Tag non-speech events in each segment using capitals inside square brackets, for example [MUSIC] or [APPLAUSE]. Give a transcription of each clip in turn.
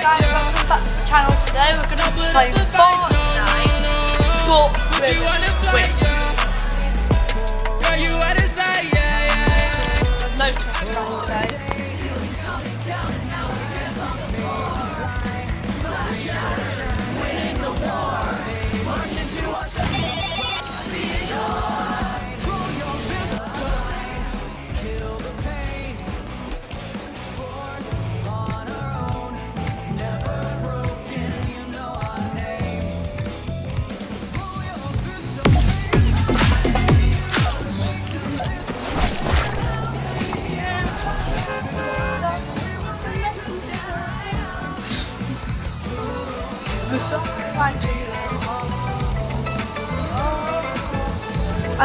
guys, welcome back to the channel. Today we're going to be playing Fortnite, but with Wait. No trust guys today.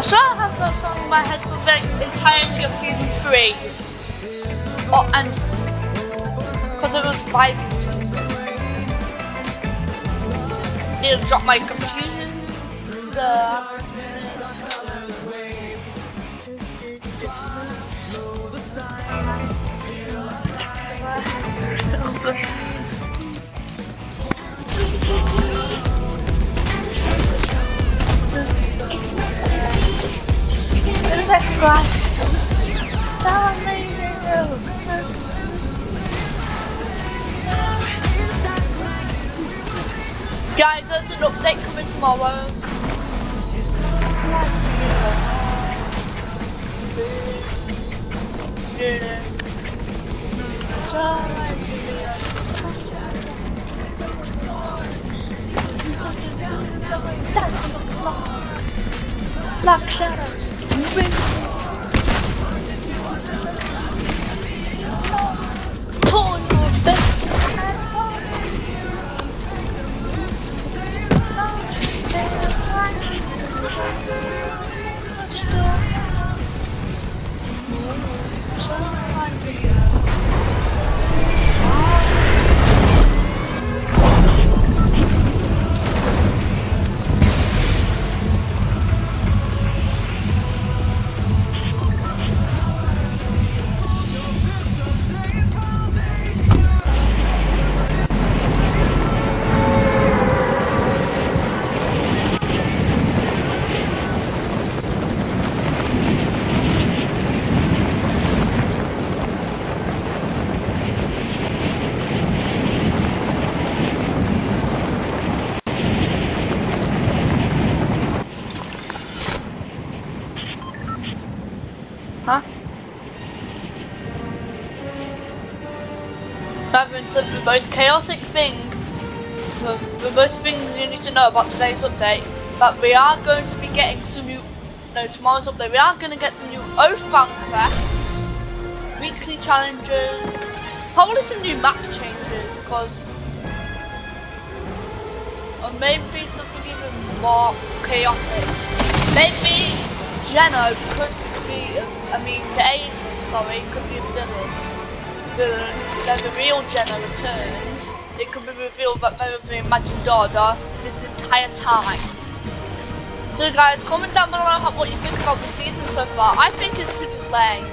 Swear I have that song in my head for the entirety of season 3. Oh, and because it was vibing season. It'll drop my confusion. The Black most chaotic thing, the, the most things you need to know about today's update, that we are going to be getting some new, no, tomorrow's update, we are going to get some new Oathbound quests, weekly challenges, probably some new map changes, because, or maybe something even more chaotic. Maybe Geno could be, I mean, the angel story could be a villain. Villain. Then the real Jenna returns. It could be revealed that they were the imagined order this entire time. So guys, comment down below what you think about the season so far. I think it's pretty lame.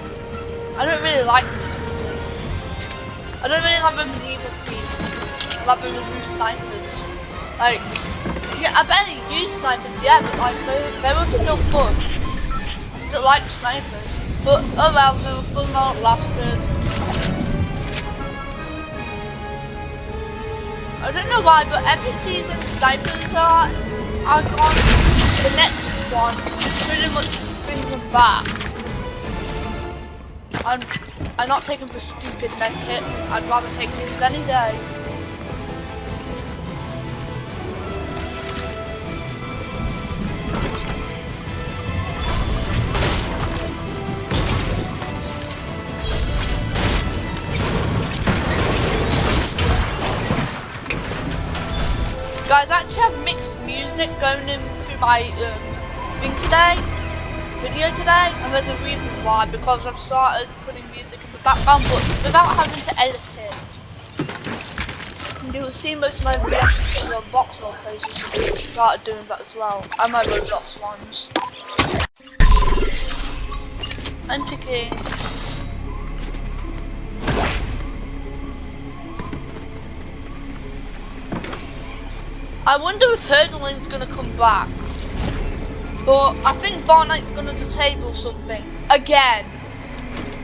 I don't really like this season. I don't really like the medieval theme. I love the new snipers. Like, yeah, I barely use snipers, yeah, but like, they, they were still fun I still like snipers. But oh well, the amount lasted. I don't know why, but every season snipers are are gone. The next one pretty much brings them back. I'm I'm not taking the stupid medkit. I'd rather take these any day. My um, thing today, video today, and there's a reason why, because I've started putting music in the background, but without having to edit it. You'll see most of my reactions the box roll places, so I started doing that as well, and my Roblox ones. I'm picking I wonder if Hurdling's gonna come back. But I think Fortnite's gonna disable something. Again.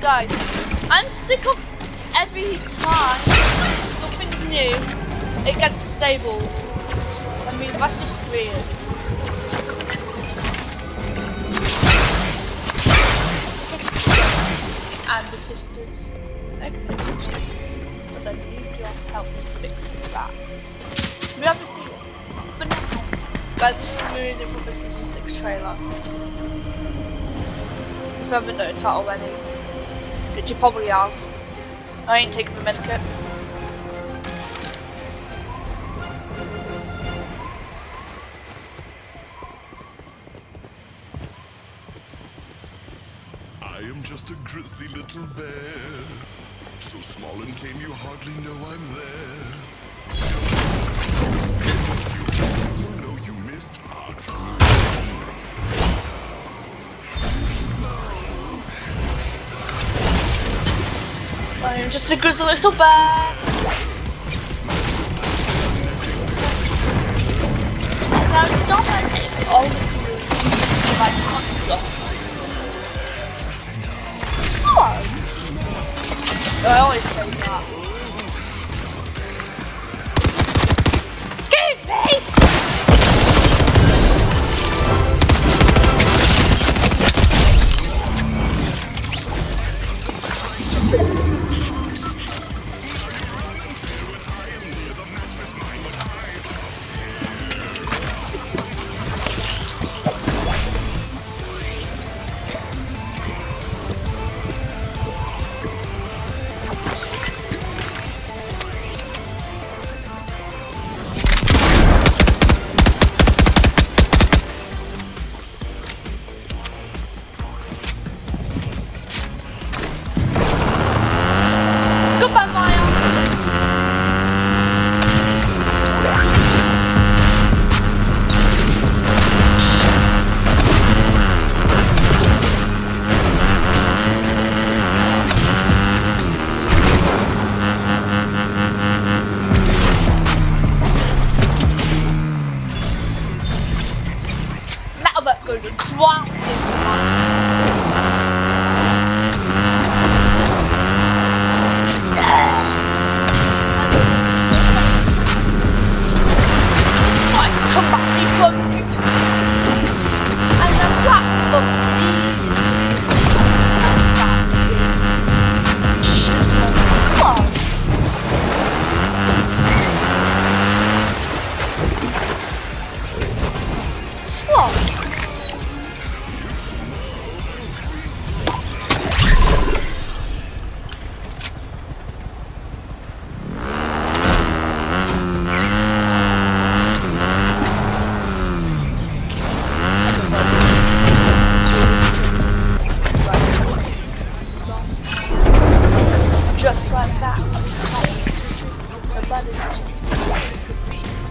Guys, I'm sick of every time something's new, it gets disabled. I mean, that's just weird. And the sisters, it. But I need your help to fix that. We have a deal. For now. Guys, this is music from the Season 6 trailer. If you haven't noticed that already. Which you probably have. I ain't taking the medikit. I am just a grizzly little bear. So small and tame you hardly know I'm there. I'm just a good little bear. Now stop it. Oh, my God. Slow. I always say that. Excuse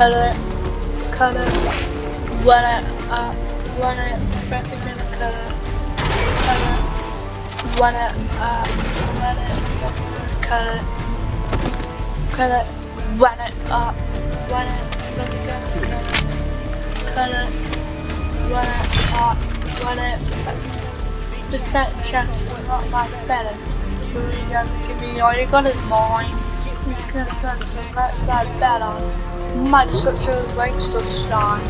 cut it, cut it, run it up, run it, press it, cut it, cut it, run it up, run it, cut it, cut it, run it up, run it, press it, cut it, cut it, run it up, run it, just that chance to not like better. So you gotta give me all you got is mine. That's that better. Might such a waste of shine.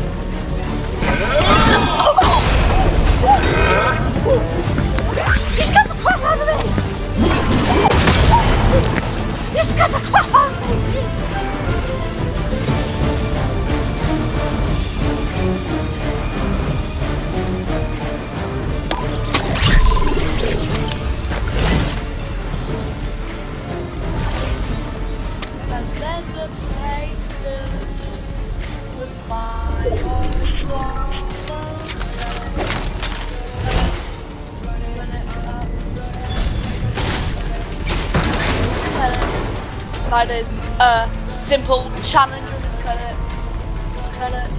That is a simple challenge. Cut it. Cut it.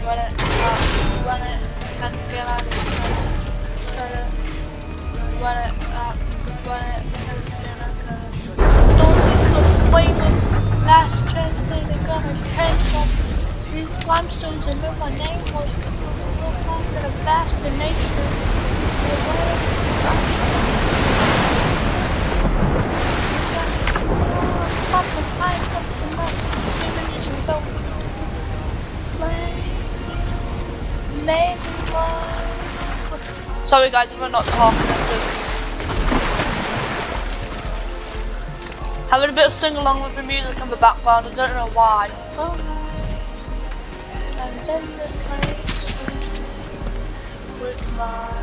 Run it. Up. Run it. Can't get out of it. Cut it. Run it. Up. Run it. Last chance thing they're gonna take from these limestones and know my name was a vast nature. Sorry guys if I'm not talking, I'm just having a bit of sing along with the music in the background, I don't know why. With my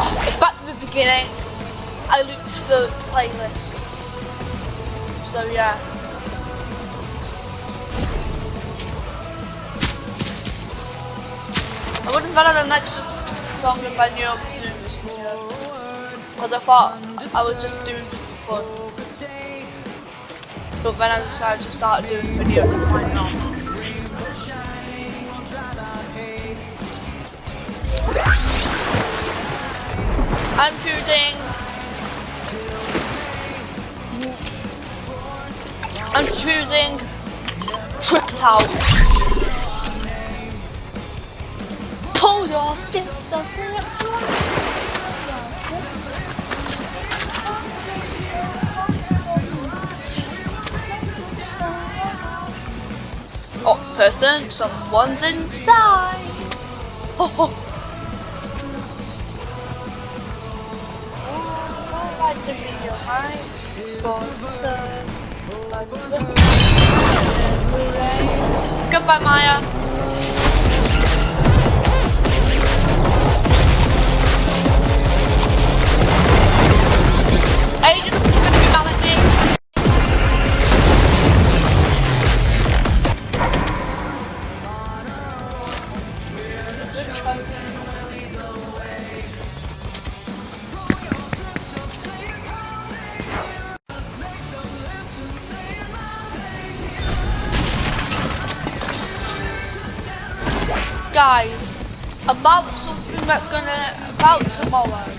Oh, it's back to the beginning. I looked for playlist. So yeah. I would have done an extra song if I knew I was doing this video. Because I thought I was just doing this for fun. But then I decided to start doing videos and why not? I'm choosing. I'm choosing Tricked Out. Pull your of Oh, person, someone's inside. Oh, [LAUGHS] oh. Goodbye, Maya. Guys, about something that's gonna about tomorrow.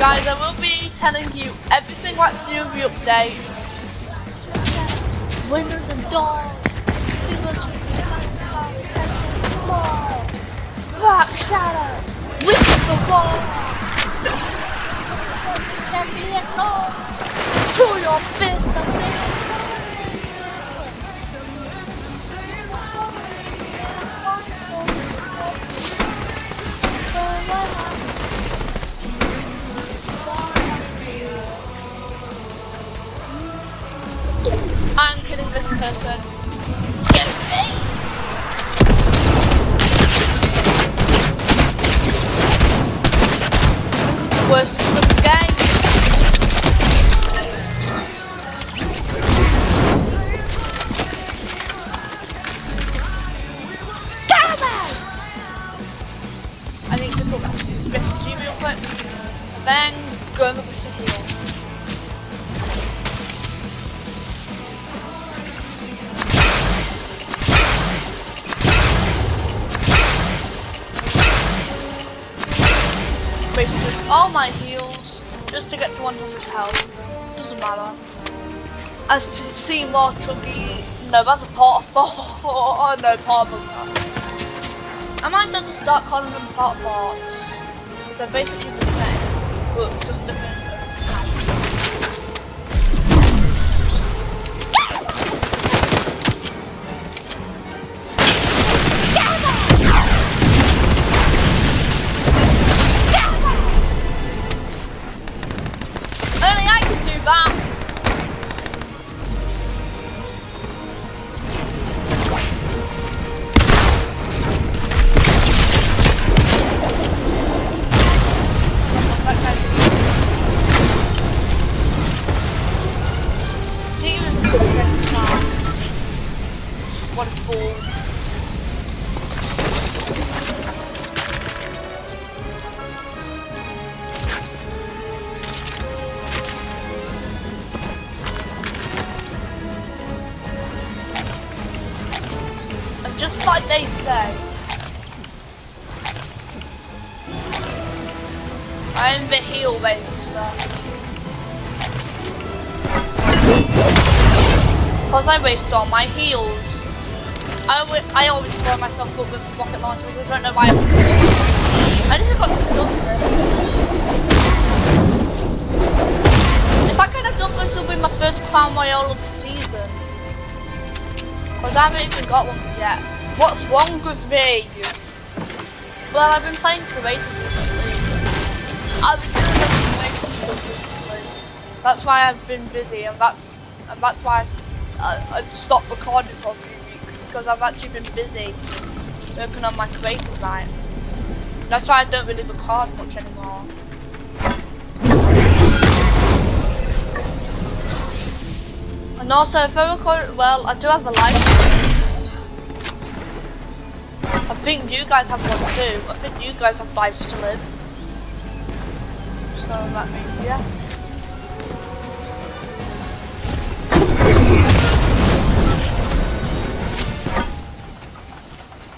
Guys, I will be telling you everything that's new in the update. Winners and doors. Black Shadow. With the wall. Ignored. To your fist, my heals just to get to 100 health. Doesn't matter. I've seen more chuggy. No, that's a part of oh [LAUGHS] no, part bunker. I might as well just start calling them pot forts. They're basically the same, but like they say, I am the heel waster. Because I waste all my heels. I, I always blow myself up with rocket launchers. I don't know why I'm doing it. I just got to kill. If I could have done this, would be my first Crown Royale of the season. Because I haven't even got one yet. What's wrong with me? Well, I've been playing creative recently. I've been doing creative stuff recently. That's why I've been busy, and that's and that's why uh, I, I stopped recording for a few weeks because I've actually been busy working on my creative line. That's why I don't really record much anymore. And also, if I record, well, I do have a live. I think you guys have one too. I think you guys have lives to live. So that means, yeah.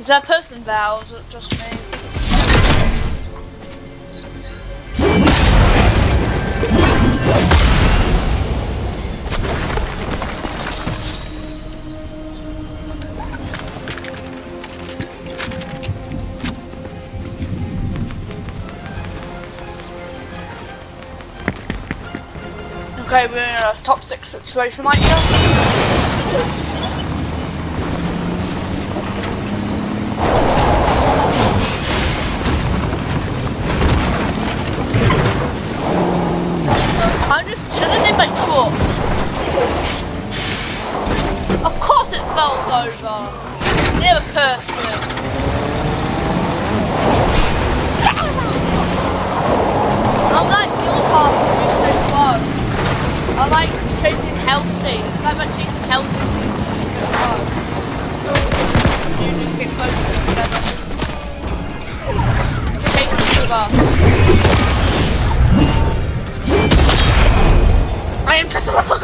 Is there a person there or is it just me? Okay, we're in a top six situation right here. Chase Uber. I am just a little